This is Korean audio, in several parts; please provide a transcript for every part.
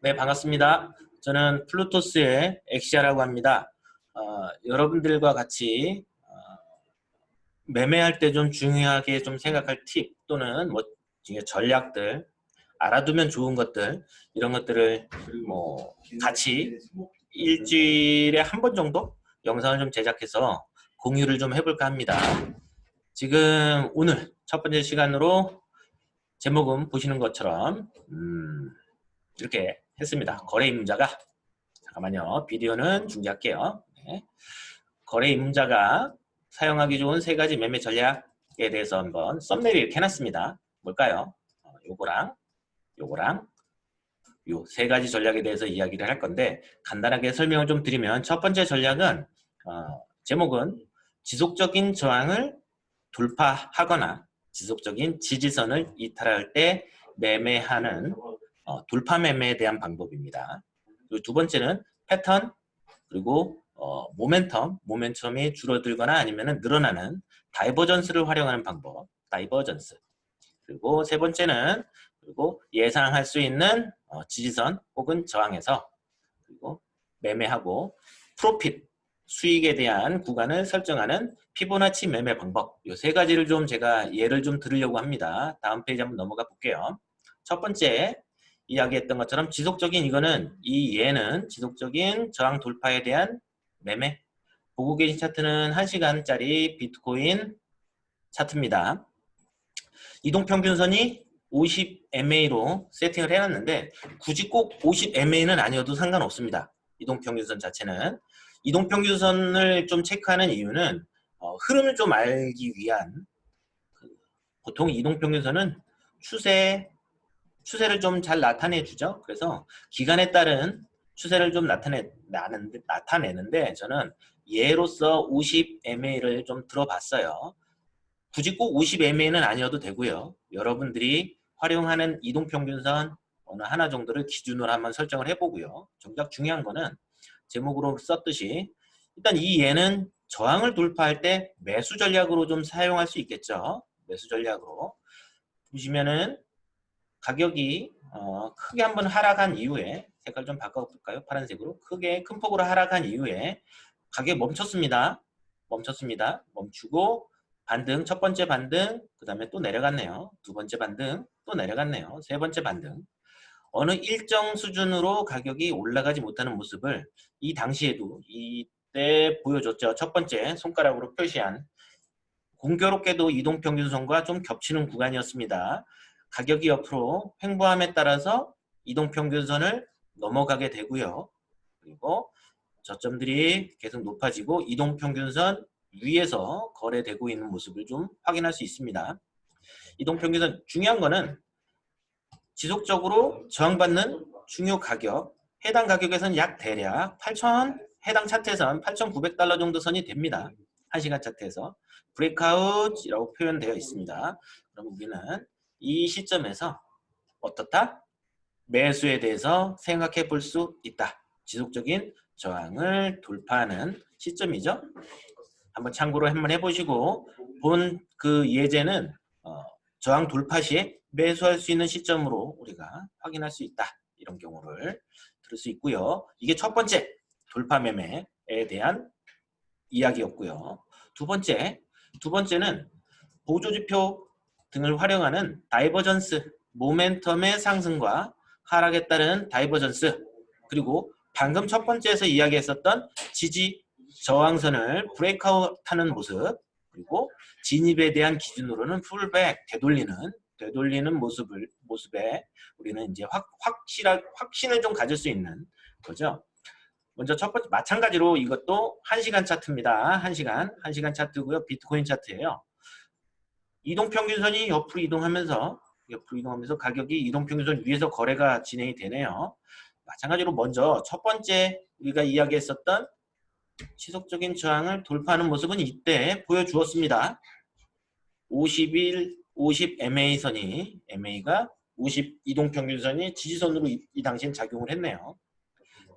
네, 반갑습니다. 저는 플루토스의 엑시아라고 합니다. 어, 여러분들과 같이 어, 매매할 때 좀 중요하게 좀 생각할 팁 또는 뭐 전략들 알아두면 좋은 것들 이런 것들을 뭐 같이 일주일에 한 번 정도 영상을 좀 제작해서 공유를 좀 해볼까 합니다. 지금 오늘 첫 번째 시간으로 제목은 보시는 것처럼 음, 이렇게 했습니다. 거래 임자가 잠깐만요. 비디오는 중지할게요. 네. 거래 임자가 사용하기 좋은 세 가지 매매 전략에 대해서 한번 썸네일 이렇게 해놨습니다. 뭘까요? 어, 요거랑 요거랑 요 세 가지 전략에 대해서 이야기를 할 건데 간단하게 설명을 좀 드리면 첫 번째 전략은 어, 제목은 지속적인 저항을 돌파하거나 지속적인 지지선을 이탈할 때 매매하는 어, 돌파 매매에 대한 방법입니다. 그리고 두 번째는 패턴 그리고 어, 모멘텀, 모멘텀이 줄어들거나 아니면 늘어나는 divergence를 활용하는 방법, divergence. 그리고 세 번째는 그리고 예상할 수 있는 어, 지지선 혹은 저항에서 그리고 매매하고 프로핏, 수익에 대한 구간을 설정하는 피보나치 매매 방법 이 세 가지를 좀 제가 예를 좀 들으려고 합니다. 다음 페이지 한번 넘어가 볼게요. 첫 번째 이야기했던 것처럼 지속적인 이거는 이 예는 지속적인 저항 돌파에 대한 매매 보고 계신 차트는 1시간짜리 비트코인 차트입니다. 이동평균선이 50MA로 세팅을 해놨는데 굳이 꼭 50MA는 아니어도 상관없습니다. 이동평균선 자체는 이동평균선을 좀 체크하는 이유는 어, 흐름을 좀 알기 위한 그, 보통 이동평균선은 추세 추세를 좀 잘 나타내 주죠. 그래서 기간에 따른 추세를 좀 나타내 나는데, 나타내는데 저는 예로서 50MA를 좀 들어봤어요. 굳이 꼭 50MA는 아니어도 되고요. 여러분들이 활용하는 이동평균선 어느 하나 정도를 기준으로 한번 설정을 해보고요. 정작 중요한 거는 제목으로 썼듯이 일단 이 예는 저항을 돌파할 때 매수 전략으로 좀 사용할 수 있겠죠. 매수 전략으로. 보시면은 가격이 어, 크게 한번 하락한 이후에 색깔 좀 바꿔볼까요? 파란색으로 크게 큰 폭으로 하락한 이후에 가격이 멈췄습니다. 멈췄습니다. 멈추고 반등, 첫 번째 반등, 그 다음에 또 내려갔네요. 두 번째 반등, 또 내려갔네요. 세 번째 반등. 어느 일정 수준으로 가격이 올라가지 못하는 모습을 이 당시에도 이때 보여줬죠. 첫 번째 손가락으로 표시한 공교롭게도 이동평균선과 좀 겹치는 구간이었습니다. 가격이 옆으로 횡보함에 따라서 이동평균선을 넘어가게 되고요. 그리고 저점들이 계속 높아지고 이동평균선 위에서 거래되고 있는 모습을 좀 확인할 수 있습니다. 이동평균선 중요한 거는 지속적으로 저항받는 중요 가격 해당 가격에서는 약 대략 8,000 해당 차트에선 8,900달러 정도 선이 됩니다. 1시간 차트에서 브레이크아웃이라고 표현되어 있습니다. 그럼 우리는 이 시점에서 어떻다? 매수에 대해서 생각해 볼 수 있다. 지속적인 저항을 돌파하는 시점이죠. 한번 참고로 한번 해보시고 본 그 예제는 어, 저항 돌파 시에 매수할 수 있는 시점으로 우리가 확인할 수 있다. 이런 경우를 들을 수 있고요. 이게 첫 번째 돌파 매매에 대한 이야기였고요. 두 번째, 두 번째는 보조지표 등을 활용하는 divergence, 모멘텀의 상승과 하락에 따른 divergence 그리고 방금 첫 번째에서 이야기했었던 지지 저항선을 브레이크아웃하는 모습 그리고 진입에 대한 기준으로는 풀백 되돌리는 되돌리는 모습을 모습에 우리는 이제 확 확실한 확신을 좀 가질 수 있는 거죠. 먼저 첫 번째 마찬가지로 이것도 1시간 차트입니다. 1시간 1시간 차트고요. 비트코인 차트예요. 이동평균선이 옆으로 이동하면서 옆으로 이동하면서 가격이 이동평균선 위에서 거래가 진행이 되네요. 마찬가지로 먼저 첫 번째 우리가 이야기했었던 지속적인 저항을 돌파하는 모습은 이때 보여주었습니다. 51, 50 MA선이 MA가 50 이동평균선이 지지선으로 이, 이 당시엔 작용을 했네요.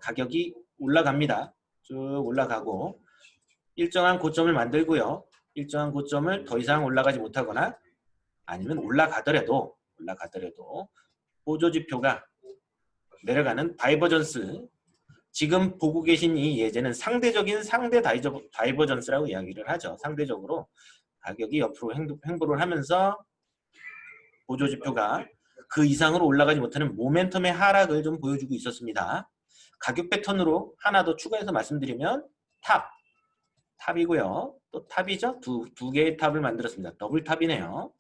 가격이 올라갑니다. 쭉 올라가고 일정한 고점을 만들고요. 일정한 고점을 더 이상 올라가지 못하거나 아니면 올라가더라도 올라가더라도 보조지표가 내려가는 divergence 지금 보고 계신 이 예제는 상대적인 상대 다이저, divergence라고 이야기를 하죠. 상대적으로 가격이 옆으로 횡보, 횡보를 하면서 보조지표가 그 이상으로 올라가지 못하는 모멘텀의 하락을 좀 보여주고 있었습니다. 가격 패턴으로 하나 더 추가해서 말씀드리면 top, top이고요. 또 top이죠. 두, 두 개의 top을 만들었습니다. double top이네요.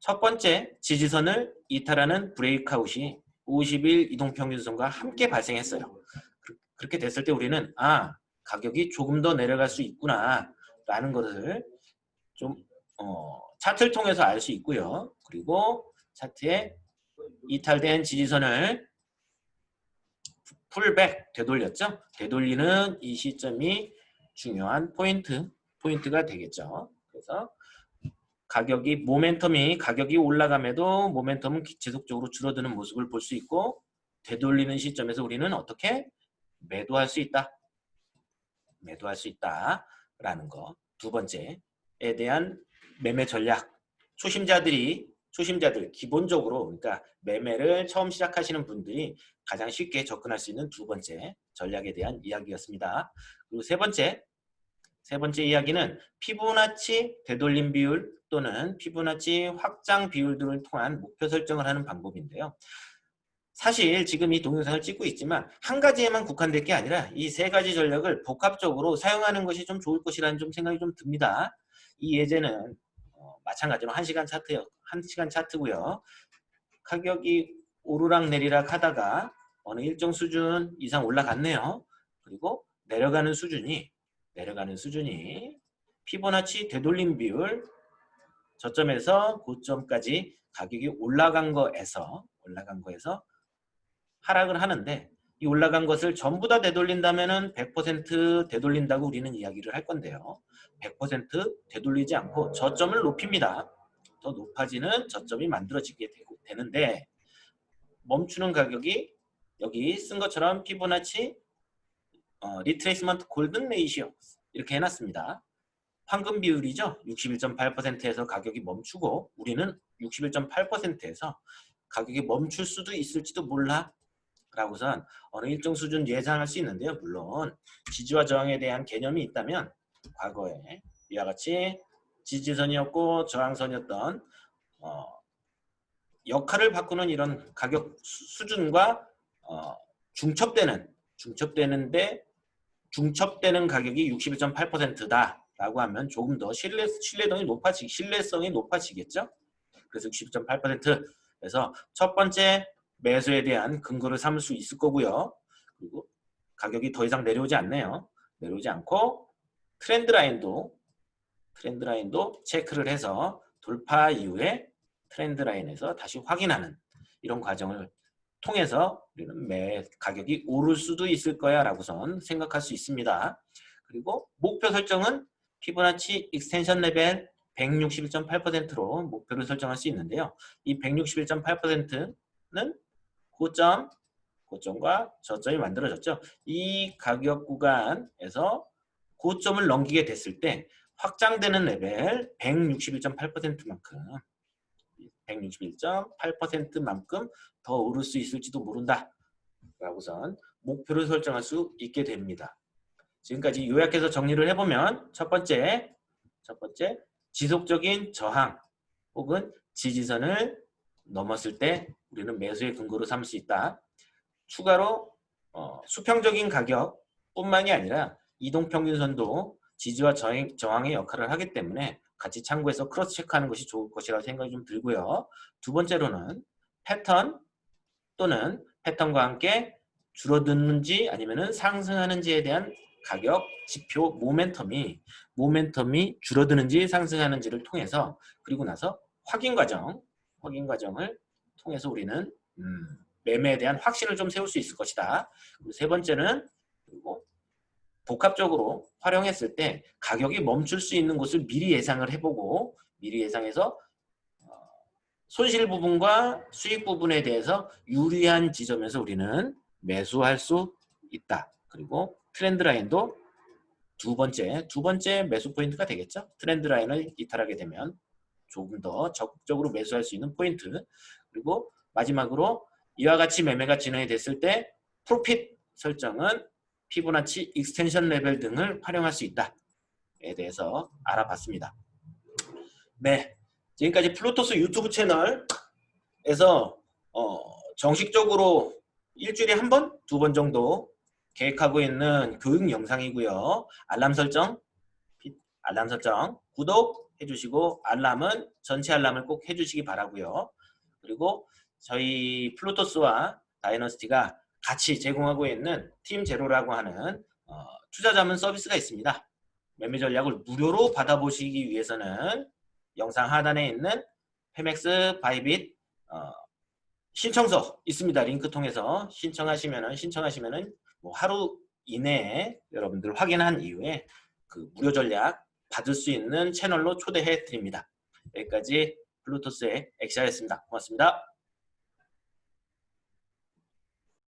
첫 번째 지지선을 이탈하는 브레이크아웃이 50일 이동평균선과 함께 발생했어요. 그렇게 됐을 때 우리는 아 가격이 조금 더 내려갈 수 있구나 라는 것을 좀 어, 차트를 통해서 알 수 있고요. 그리고 차트에 이탈된 지지선을 풀백 되돌렸죠. 되돌리는 이 시점이 중요한 포인트 포인트가 되겠죠. 그래서 가격이 모멘텀이 가격이 올라감에도 모멘텀은 지속적으로 줄어드는 모습을 볼 수 있고 되돌리는 시점에서 우리는 어떻게 매도할 수 있다. 매도할 수 있다라는 거. 두 번째에 대한 매매 전략. 초심자들이 초심자들 기본적으로 그러니까 매매를 처음 시작하시는 분들이 가장 쉽게 접근할 수 있는 두 번째 전략에 대한 이야기였습니다. 그리고 세 번째 세 번째 이야기는 피보나치 되돌림 비율 또는 피보나치 확장 비율 등을 통한 목표 설정을 하는 방법인데요. 사실 지금 이 동영상을 찍고 있지만 한 가지에만 국한될 게 아니라 이 세 가지 전략을 복합적으로 사용하는 것이 좀 좋을 것이라는 좀 생각이 좀 듭니다. 이 예제는 어, 마찬가지로 1시간 차트, 1시간 차트고요. 가격이 오르락 내리락 하다가 어느 일정 수준 이상 올라갔네요. 그리고 내려가는 수준이 내려가는 수준이 피보나치 되돌림 비율 저점에서 고점까지 가격이 올라간 거에서 올라간 거에서 하락을 하는데 이 올라간 것을 전부 다 되돌린다면 은 100% 되돌린다고 우리는 이야기를 할 건데요. 100% 되돌리지 않고 저점을 높입니다. 더 높아지는 저점이 만들어지게 되고, 되는데 멈추는 가격이 여기 쓴 것처럼 피보나치 어, retracement golden ratio 이렇게 해놨습니다. 황금 비율이죠. 61.8%에서 가격이 멈추고 우리는 61.8%에서 가격이 멈출 수도 있을지도 몰라 라고선 어느 일정 수준 예상할 수 있는데요. 물론 지지와 저항에 대한 개념이 있다면 과거에 이와 같이 지지선이었고 저항선이었던 어, 역할을 바꾸는 이런 가격 수준과 어, 중첩되는 중첩되는데 중첩되는 가격이 61.8%다 라고 하면 조금 더 신뢰, 신뢰성이 높아지, 신뢰성이 높아지겠죠. 그래서 60.8% 그래서 첫 번째 매수에 대한 근거를 삼을 수 있을 거고요. 그리고 가격이 더 이상 내려오지 않네요. 내려오지 않고 트렌드 라인도 trend line도 체크를 해서 돌파 이후에 trend line에서 다시 확인하는 이런 과정을 통해서 우리는 매 가격이 오를 수도 있을 거야 라고선 생각할 수 있습니다. 그리고 목표 설정은 피보나치 extension level 161.8%로 목표를 설정할 수 있는데요. 이 161.8%는 고점, 고점과 저점이 만들어졌죠. 이 가격 구간에서 고점을 넘기게 됐을 때 확장되는 레벨 161.8%만큼 161.8%만큼 더 오를 수 있을지도 모른다. 라고선 목표를 설정할 수 있게 됩니다. 지금까지 요약해서 정리를 해보면 첫 번째, 첫 번째 지속적인 저항 혹은 지지선을 넘었을 때 우리는 매수의 근거로 삼을 수 있다. 추가로 어, 수평적인 가격 뿐만이 아니라 이동평균선도 지지와 저항, 저항의 역할을 하기 때문에 같이 참고해서 cross check하는 것이 좋을 것이라고 생각이 좀 들고요. 두 번째로는 패턴 또는 패턴과 함께 줄어드는지 아니면 상승하는지에 대한 가격 지표 모멘텀이 모멘텀이 줄어드는지 상승하는지를 통해서 그리고 나서 확인 과정 확인 과정을 통해서 우리는 음, 매매에 대한 확신을 좀 세울 수 있을 것이다. 그리고 세 번째는 그리고 복합적으로 활용했을 때 가격이 멈출 수 있는 곳을 미리 예상을 해보고 미리 예상해서 어, 손실 부분과 수익 부분에 대해서 유리한 지점에서 우리는 매수할 수 있다. 그리고 trend line도 두 번째, 두 번째 매수 포인트가 되겠죠. trend line을 이탈하게 되면 조금 더 적극적으로 매수할 수 있는 포인트 그리고 마지막으로 이와 같이 매매가 진행이 됐을 때 profit 설정은 피보나치 extension level 등을 활용할 수 있다에 대해서 알아봤습니다. 네, 지금까지 플루토스 유튜브 채널에서 어, 정식적으로 일주일에 한 번, 두 번 정도 계획하고 있는 교육 영상이고요. 알람 설정, 알람 설정, 구독 해주시고 알람은 전체 알람을 꼭 해주시기 바라고요. 그리고 저희 플루토스와 다이너스티가 같이 제공하고 있는 팀 제로라고 하는 어, 투자 자문 서비스가 있습니다. 매매 전략을 무료로 받아보시기 위해서는 영상 하단에 있는 Phemex Bybit 어, 신청서 있습니다. 링크 통해서 신청하시면은 신청하시면은 뭐 하루 이내에 여러분들 확인한 이후에 그 무료 전략 받을 수 있는 채널로 초대해 드립니다. 여기까지 블루토스의 엑시아였습니다. 고맙습니다.